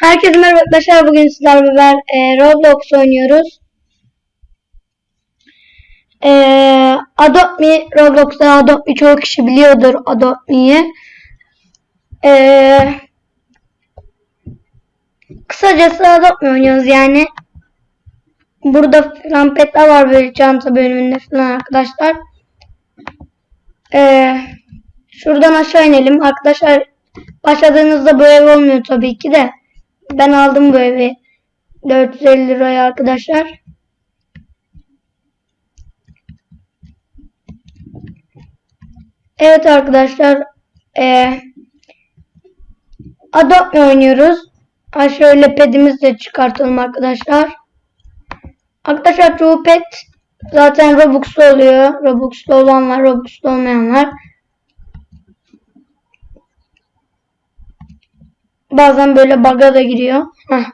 Herkese merhaba arkadaşlar. Bugün sizlerle beraber e, Roblox oynuyoruz. E, Adopt Me, Roblox'ta Adopt Me çoğu kişi biliyordur Adopt Me'yi. E, kısacası Adopt Me oynuyoruz yani. Burada falan var böyle çanta bölümünde falan arkadaşlar. E, şuradan aşağı inelim. Arkadaşlar başladığınızda ev olmuyor tabii ki de. Ben aldım bu evi. 450 liraya arkadaşlar. Evet arkadaşlar. Ee, Adopt Me oynuyoruz. Ha şöyle pedimizi de çıkartalım arkadaşlar. Arkadaşlar çoğu pet zaten Robux'lu oluyor. Robux'lu olanlar, Robux'lu olmayanlar. Bazen böyle bug'a da giriyor. Heh.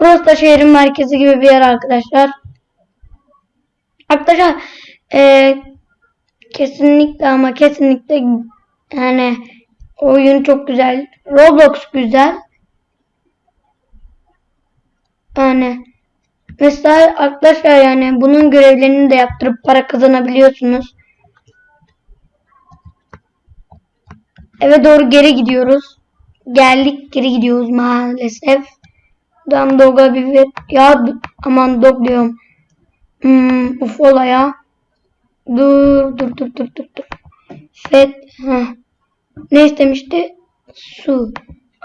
Burası da şehrin merkezi gibi bir yer arkadaşlar. Arkadaşlar e, kesinlikle ama kesinlikle yani oyun çok güzel. Roblox güzel. Yani mesela arkadaşlar yani bunun görevlerini de yaptırıp para kazanabiliyorsunuz. Eve doğru geri gidiyoruz. Geldik geri gidiyoruz maalesef. Dan doga bir. Ya aman dog diyorum. Hmm, ufola ya. Dur dur dur dur dur dur. Fet. Ne istemişti? Su.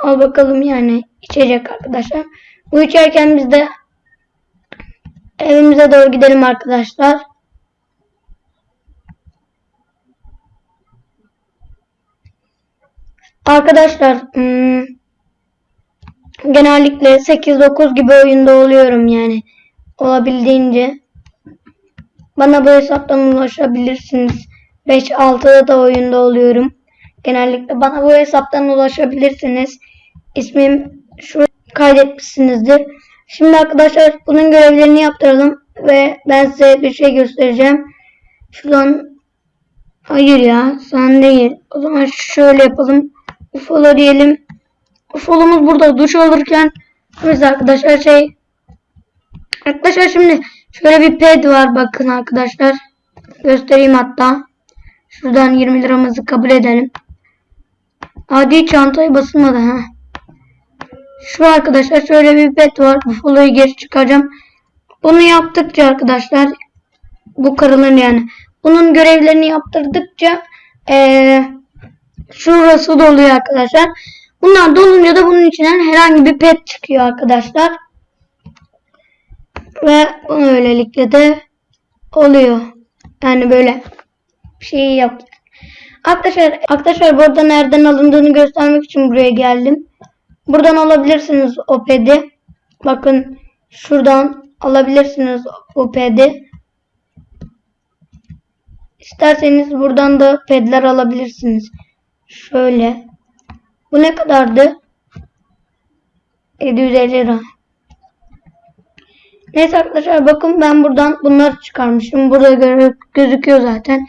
Al bakalım yani içecek arkadaşlar. Bu içerken biz de evimize doğru gidelim arkadaşlar. Arkadaşlar hmm, genellikle 8-9 gibi oyunda oluyorum yani. Olabildiğince. Bana bu hesaptan ulaşabilirsiniz. 5-6'da da oyunda oluyorum. Genellikle bana bu hesaptan ulaşabilirsiniz. İsmim şu kaydetmişsinizdir. Şimdi arkadaşlar bunun görevlerini yaptıralım ve ben size bir şey göstereceğim. Şuradan hayır ya sen değil. O zaman şöyle yapalım. Ufolo diyelim. Ufolomuz burada duş alırken biz arkadaşlar şey arkadaşlar şimdi şöyle bir ped var bakın arkadaşlar. Göstereyim hatta. Şuradan 20 liramızı kabul edelim. Adi çantaya basılmadı ha. Şu arkadaşlar şöyle bir pet var. Ufoloyu geri çıkaracağım. Bunu yaptıkça arkadaşlar bu karıların yani bunun görevlerini yaptırdıkça eee şurası doluyor arkadaşlar. Bunlar dolunca da bunun içinden herhangi bir pet çıkıyor arkadaşlar. Ve böylelikle de oluyor. Yani böyle bir şey yok. Arkadaşlar, arkadaşlar burada nereden alındığını göstermek için buraya geldim. Buradan alabilirsiniz o pedi. Bakın şuradan alabilirsiniz o pedi. İsterseniz buradan da pedler alabilirsiniz. Şöyle. Bu ne kadardı? 750 lira. Neyse arkadaşlar bakın ben buradan bunları çıkarmışım. Burada gö gözüküyor zaten.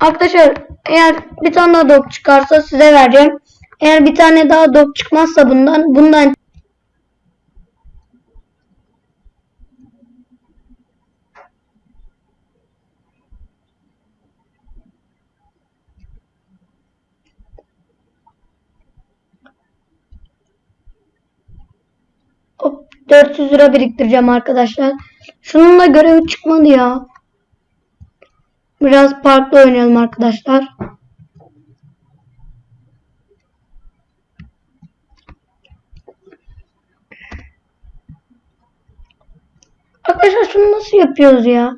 Arkadaşlar eğer bir tane daha dog çıkarsa size vereceğim. Eğer bir tane daha dog çıkmazsa bundan bundan Hop 400 lira biriktireceğim arkadaşlar. Şununla görevi çıkmadı ya. Biraz farklı oynayalım arkadaşlar. Arkadaşlar şunu nasıl yapıyoruz ya?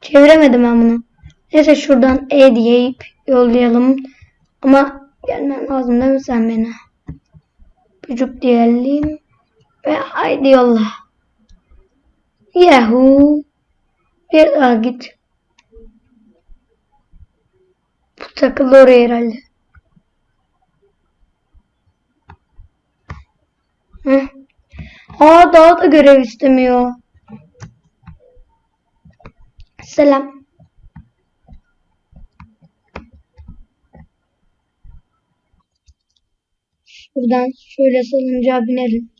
Çeviremedim ben bunu. Neyse şuradan E diyeyip yollayalım. Ama gelmen lazım değil mi sen beni? Çocuk diyelim. Ve haydi yolla. Yahoo. Bir daha git. Bu takıldı oraya herhalde. Hı. Aa daha da görev istemiyor. Selam. Şuradan şöyle salıncağa binelim.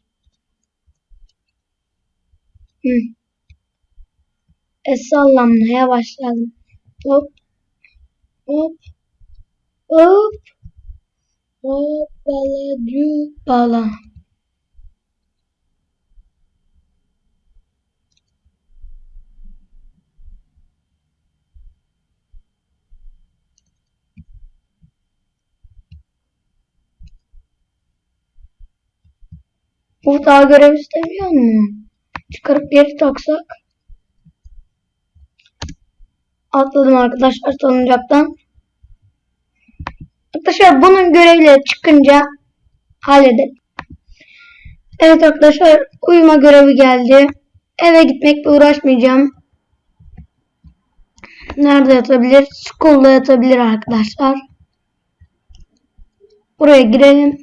Hı. E sallanmaya başladım. Hop. Hop. Hop. Hop. Bala bala. Bu daha görev istemiyor mu? Çıkarıp geri taksak. Atladım arkadaşlar salıncaktan. Arkadaşlar bunun görevleri çıkınca halledelim. Evet arkadaşlar uyuma görevi geldi. Eve gitmekle uğraşmayacağım. Nerede yatabilir? School'da yatabilir arkadaşlar. Buraya girelim.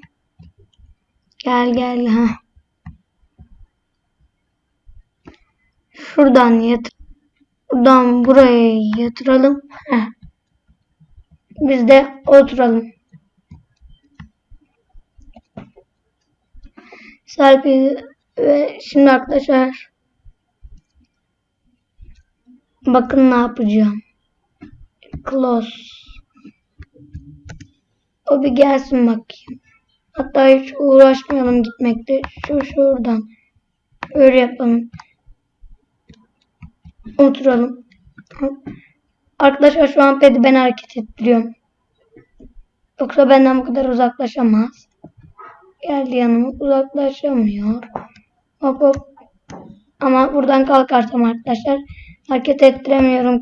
Gel gel ha. Şuradan yat. Buradan buraya yatıralım. Heh. Biz de oturalım. Selfie ve şimdi arkadaşlar bakın ne yapacağım. Close. O bir gelsin bakayım. Hatta hiç uğraşmayalım gitmekte. Şu şuradan. Öyle yapalım. Oturalım. Arkadaşlar şu an pedi ben hareket ettiriyorum. Yoksa benden bu kadar uzaklaşamaz. Geldi yanıma uzaklaşamıyor. Hop hop. Ama buradan kalkarsam arkadaşlar hareket ettiremiyorum.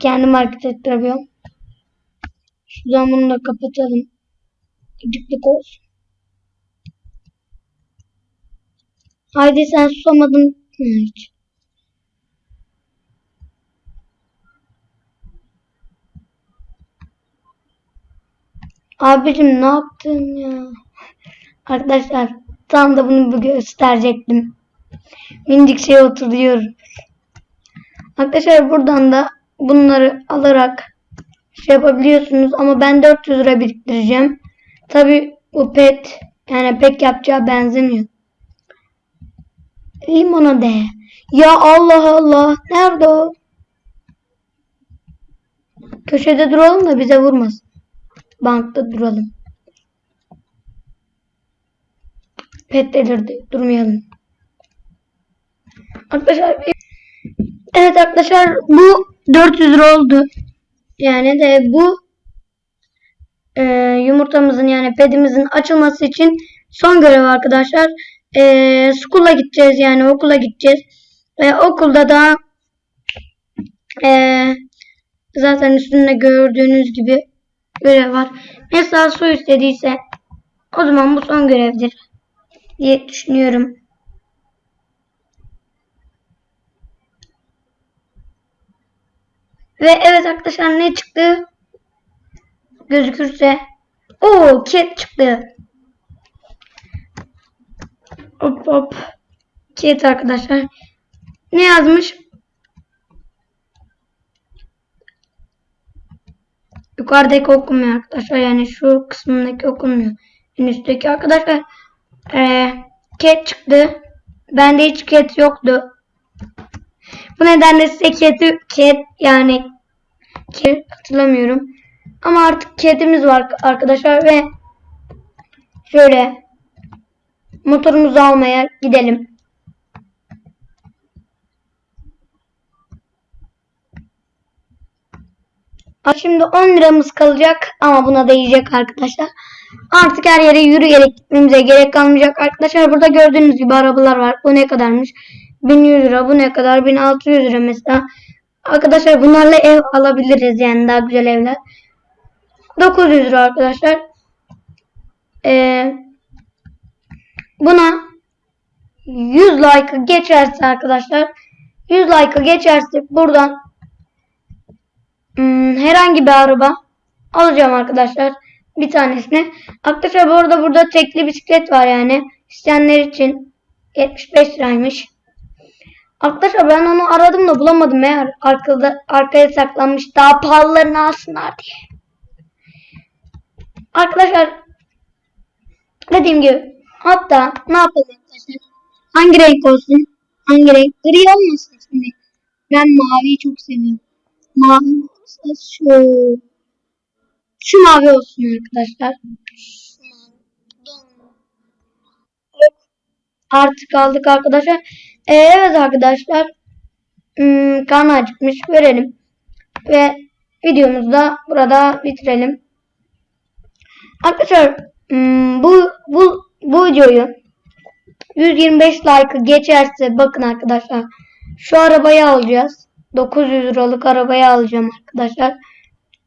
Kendim hareket ettiremiyorum. Şuradan bunu da kapatalım. Gıcıklık olsun. Haydi sen susamadın hiç? Abicim ne yaptın ya? Arkadaşlar tam da bunu gösterecektim. Minicik şey oturuyor. Arkadaşlar buradan da bunları alarak şey yapabiliyorsunuz ama ben 400 lira biriktireceğim. Tabi bu pet yani pek yapacağı benzemiyor. Limonade. Ya Allah Allah. Nerede o? Köşede duralım da bize vurmasın. Bankta duralım. Pet delirdi. Durmayalım. Arkadaşlar Evet arkadaşlar bu 400 lira oldu. Yani de bu e, yumurtamızın yani pedimizin açılması için son görev arkadaşlar. E, school'a gideceğiz yani okula gideceğiz. Ve okulda da e, zaten üstünde gördüğünüz gibi görev var. Mesela su istediyse o zaman bu son görevdir diye düşünüyorum. Ve evet arkadaşlar ne çıktı? Gözükürse. o cat çıktı. Hop hop. Cat arkadaşlar. Ne yazmış? Yukarıdaki okunmuyor arkadaşlar. Yani şu kısmındaki okunmuyor. En üstteki arkadaşlar. Ee, cat çıktı. Bende hiç cat yoktu. Bu nedenle size cat'i cat yani cat hatırlamıyorum. Ama artık cat'imiz var arkadaşlar ve şöyle motorumuzu almaya gidelim. Şimdi 10 liramız kalacak ama buna değecek arkadaşlar. Artık her yere yürüyerek gitmemize gerek kalmayacak arkadaşlar. Burada gördüğünüz gibi arabalar var. Bu ne kadarmış? 1100 lira. Bu ne kadar? 1600 lira mesela. Arkadaşlar bunlarla ev alabiliriz yani daha güzel evler. 900 lira arkadaşlar. Ee, buna 100 like geçerse arkadaşlar 100 like geçerse buradan hmm, herhangi bir araba alacağım arkadaşlar. Bir tanesini. Arkadaşlar bu arada burada tekli bisiklet var yani. İsteyenler için 75 liraymış. Arkadaşlar ben onu aradım da bulamadım meğer arkada arkaya saklanmış daha pahalılarını alsınlar diye. Arkadaşlar Dediğim gibi hatta ne yapalım arkadaşlar? Hangi renk olsun? Hangi renk? Gri olmasın şimdi. Ben maviyi çok seviyorum. Mavi olsa şu şu mavi olsun arkadaşlar. Artık aldık arkadaşlar. Ee, evet arkadaşlar. Hmm, karnı acıkmış. Görelim. Ve videomuzu da burada bitirelim. Arkadaşlar hmm, bu bu bu videoyu 125 like geçerse bakın arkadaşlar şu arabayı alacağız. 900 liralık arabayı alacağım arkadaşlar.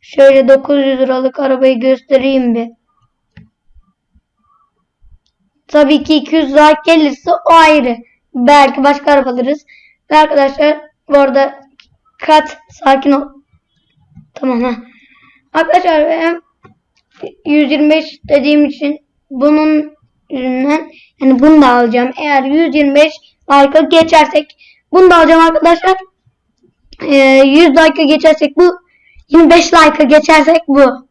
Şöyle 900 liralık arabayı göstereyim bir. Tabii ki 200 like gelirse o ayrı. Belki başka araba alırız. Ve arkadaşlar bu arada kat sakin ol. Tamam ha. Arkadaşlar ben 125 dediğim için bunun yüzünden yani bunu da alacağım. Eğer 125 like'a geçersek bunu da alacağım arkadaşlar. Ee, 100 like'a geçersek bu 25 like'a geçersek bu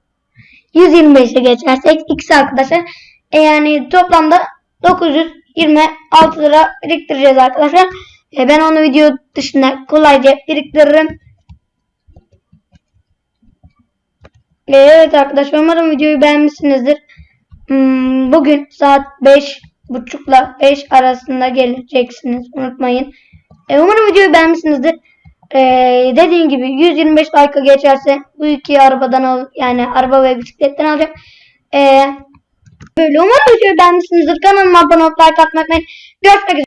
125'e geçersek ikisi arkadaşlar. E yani toplamda 926 lira biriktireceğiz arkadaşlar. E ben onu video dışında kolayca biriktiririm. E evet arkadaşlar umarım videoyu beğenmişsinizdir. Hmm, bugün saat 5 buçukla 5 arasında geleceksiniz. Unutmayın. E, umarım videoyu beğenmişsinizdir. E, dediğim gibi 125 like'a geçerse bu iki arabadan al yani araba ve bisikletten alacağım. E, böyle umarım videoyu beğenmişsinizdir. Kanalıma abone olup like atmayı unutmayın. Görüşmek üzere.